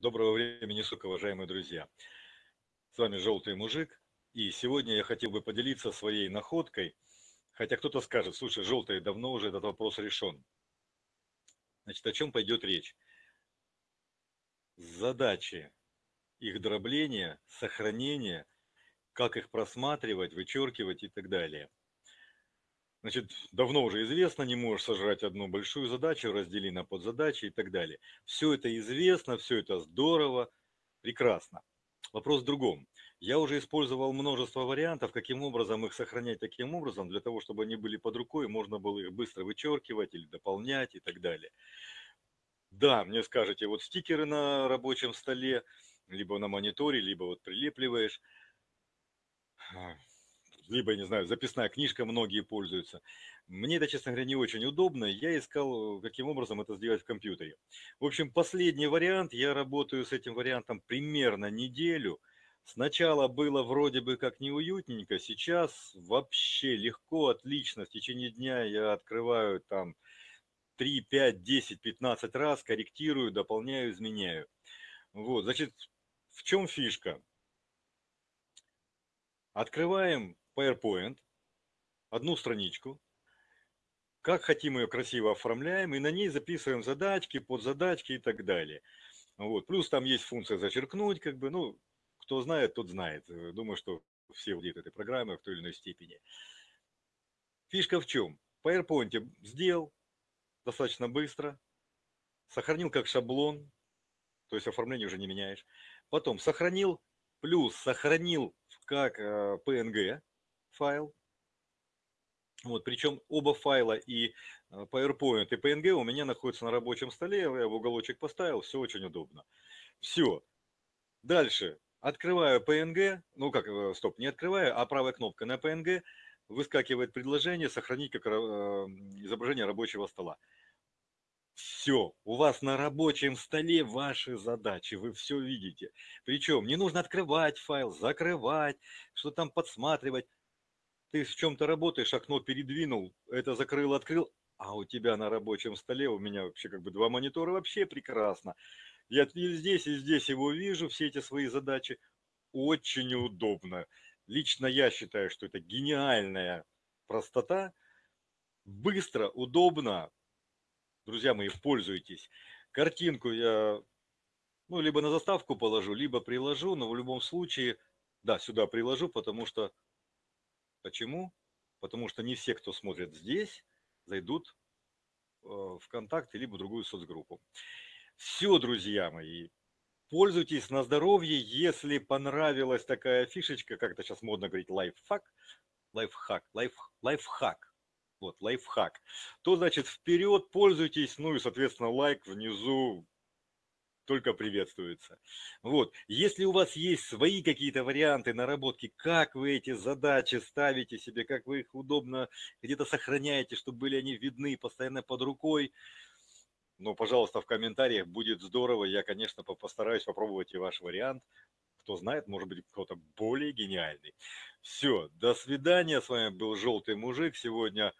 Доброго времени суток, уважаемые друзья. С вами Желтый Мужик. И сегодня я хотел бы поделиться своей находкой. Хотя кто-то скажет, слушай, Желтый, давно уже этот вопрос решен. Значит, о чем пойдет речь? Задачи их дробления, сохранения, как их просматривать, вычеркивать и так далее. Значит, давно уже известно, не можешь сожрать одну большую задачу, раздели на подзадачи и так далее. Все это известно, все это здорово, прекрасно. Вопрос в другом. Я уже использовал множество вариантов, каким образом их сохранять таким образом, для того, чтобы они были под рукой, можно было их быстро вычеркивать или дополнять и так далее. Да, мне скажете, вот стикеры на рабочем столе, либо на мониторе, либо вот прилепливаешь либо, не знаю, записная книжка многие пользуются. Мне это, честно говоря, не очень удобно. Я искал, каким образом это сделать в компьютере. В общем, последний вариант, я работаю с этим вариантом примерно неделю. Сначала было вроде бы как неуютненько, сейчас вообще легко, отлично. В течение дня я открываю там 3, 5, 10, 15 раз, корректирую, дополняю, изменяю. Вот, значит, в чем фишка? Открываем PowerPoint, одну страничку, как хотим ее красиво оформляем, и на ней записываем задачки, подзадачки и так далее. Вот. Плюс там есть функция зачеркнуть, как бы, ну, кто знает, тот знает. Думаю, что все владеют этой программой в той или иной степени. Фишка в чем? В PowerPoint сделал достаточно быстро, сохранил как шаблон, то есть оформление уже не меняешь. Потом сохранил, плюс сохранил как PNG, э, файл. Вот, причем оба файла и э, PowerPoint и PNG у меня находятся на рабочем столе, я в уголочек поставил, все очень удобно. Все. Дальше. Открываю PNG, ну как, э, стоп, не открываю, а правой кнопкой на PNG выскакивает предложение «Сохранить как э, изображение рабочего стола». Все, у вас на рабочем столе ваши задачи, вы все видите. Причем не нужно открывать файл, закрывать, что там подсматривать ты в чем-то работаешь, окно передвинул, это закрыл, открыл, а у тебя на рабочем столе, у меня вообще как бы два монитора, вообще прекрасно. Я и здесь, и здесь его вижу, все эти свои задачи. Очень удобно. Лично я считаю, что это гениальная простота. Быстро, удобно. Друзья мои, пользуйтесь. Картинку я ну, либо на заставку положу, либо приложу, но в любом случае, да, сюда приложу, потому что Почему? Потому что не все, кто смотрит здесь, зайдут э, в ВКонтакте либо в другую соцгруппу. Все, друзья мои, пользуйтесь на здоровье. Если понравилась такая фишечка, как это сейчас модно говорить, лайфхак, лайфхак, лайф, лайфхак, вот, лайфхак, то, значит, вперед пользуйтесь, ну и, соответственно, лайк внизу только приветствуется. Вот. Если у вас есть свои какие-то варианты наработки, как вы эти задачи ставите себе, как вы их удобно где-то сохраняете, чтобы были они видны постоянно под рукой, ну, пожалуйста, в комментариях будет здорово. Я, конечно, постараюсь попробовать и ваш вариант. Кто знает, может быть, кто-то более гениальный. Все, до свидания. С вами был Желтый Мужик. Сегодня,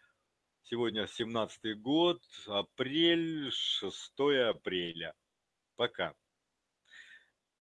сегодня 17 год, апрель, 6 апреля. Пока.